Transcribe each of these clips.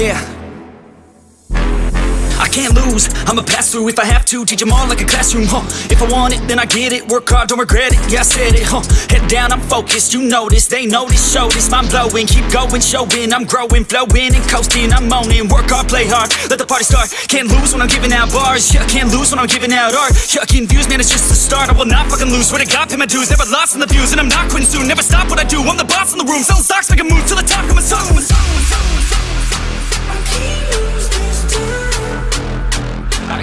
Yeah. Can't lose, I'ma pass through if I have to. Teach them all like a classroom, huh? If I want it, then I get it. Work hard, don't regret it, yeah I said it, huh? Head down, I'm focused, you this They this, show this, mind blowing. Keep going, showing, I'm growing Flowing and coasting, I'm owning Work hard, play hard, let the party start. Can't lose when I'm giving out bars. Yeah, can't lose when I'm giving out art. Yeah, views, man, it's just the start. I will not fucking lose, swear to God, pay my dues. Never lost in the views, and I'm not quitting soon. Never stop what I do, I'm the boss in the room. Selling stocks, make a move to the top, coming soon I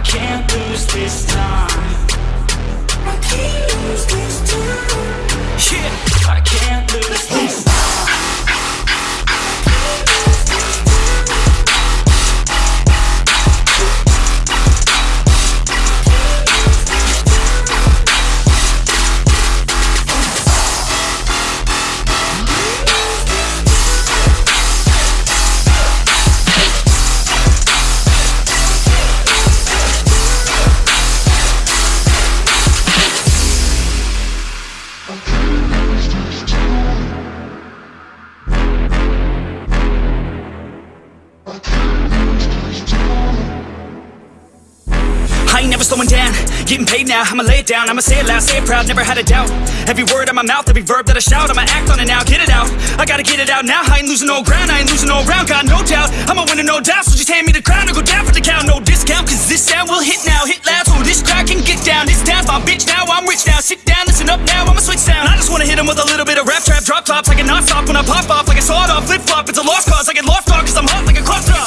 can't lose this time. I ain't never slowing down, getting paid now, I'ma lay it down, I'ma say it loud, say it proud, never had a doubt. Every word out my mouth, every verb that I shout, I'ma act on it now, get it out. I gotta get it out now, I ain't losing no ground, I ain't losing no round, got no doubt. I'ma win no doubt, so just hand me the crown or go down for the count. No discount, cause this sound will hit now, hit loud So this crowd can get down, this town's my bitch now, I'm rich now. Sit down, listen up now, I'ma switch sound. I just wanna hit 'em with a little bit of rap trap, drop tops I can not stop when I pop off, like a sawed off, flip flop It's a lost cause, I get lost dog, cause I'm hot like a crop top